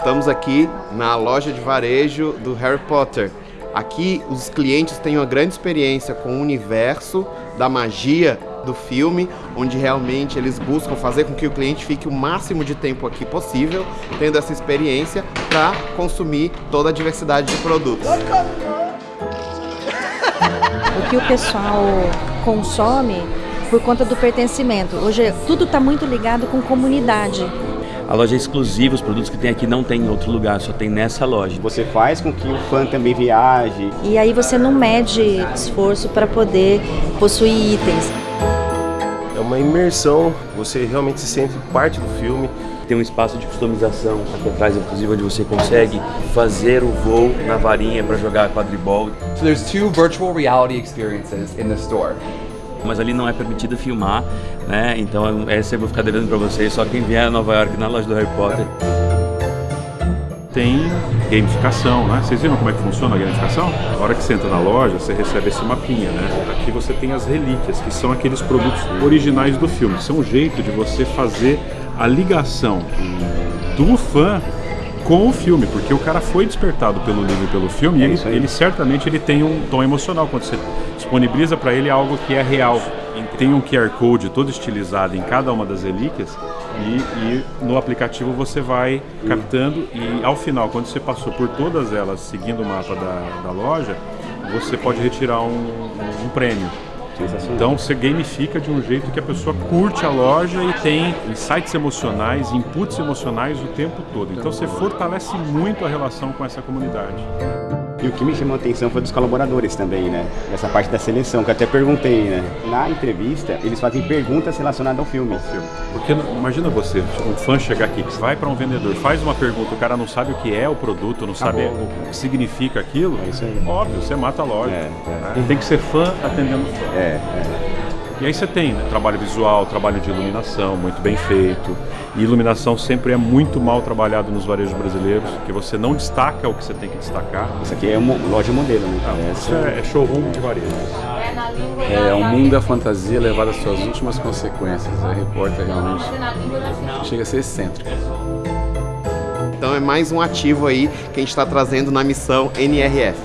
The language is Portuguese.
Estamos aqui na loja de varejo do Harry Potter. Aqui os clientes têm uma grande experiência com o universo da magia do filme, onde realmente eles buscam fazer com que o cliente fique o máximo de tempo aqui possível, tendo essa experiência para consumir toda a diversidade de produtos. O que o pessoal consome por conta do pertencimento. Hoje tudo está muito ligado com comunidade. A loja é exclusiva, os produtos que tem aqui não tem em outro lugar, só tem nessa loja. Você faz com que o fã também viaje. E aí você não mede esforço para poder possuir itens. É uma imersão, você realmente se sente parte do filme. Tem um espaço de customização aqui atrás, inclusive, onde você consegue fazer o voo na varinha para jogar quadribol. So there's two virtual reality experiences in the store. Mas ali não é permitido filmar, né? Então essa eu vou ficar devendo para vocês, só quem vier a Nova York na loja do Harry Potter. Tem gamificação, né? Vocês viram como é que funciona a gamificação? Na hora que você entra na loja, você recebe esse mapinha, né? Aqui você tem as relíquias, que são aqueles produtos originais do filme. São um jeito de você fazer a ligação do fã com o filme, porque o cara foi despertado pelo livro e pelo filme, É e ele, ele certamente ele tem um tom emocional quando você disponibiliza para ele algo que é real. Tem um QR Code todo estilizado em cada uma das relíquias e, e no aplicativo você vai captando e ao final, quando você passou por todas elas seguindo o mapa da, da loja, você pode retirar um, um prêmio. Então você gamifica de um jeito que a pessoa curte a loja e tem insights emocionais, inputs emocionais o tempo todo. Então você fortalece muito a relação com essa comunidade. E o que me chamou a atenção foi dos colaboradores também, né? Essa parte da seleção, que eu até perguntei, né? Na entrevista, eles fazem perguntas relacionadas ao filme. Porque imagina você, um fã chegar aqui, vai para um vendedor, faz uma pergunta, o cara não sabe o que é o produto, não sabe Acabou. o que significa aquilo. É isso aí. Óbvio, você mata a loja. É, é. Tem que ser fã atendendo fã. É, é. E aí você tem né, trabalho visual, trabalho de iluminação muito bem feito. E iluminação sempre é muito mal trabalhado nos varejos brasileiros, que você não destaca o que você tem que destacar. Isso aqui é uma loja modelo, né? Isso é, é showroom de varejo. É o mundo da fantasia levado às suas últimas consequências. A repórter realmente chega a ser excêntrica. Então é mais um ativo aí que a gente está trazendo na missão NRF.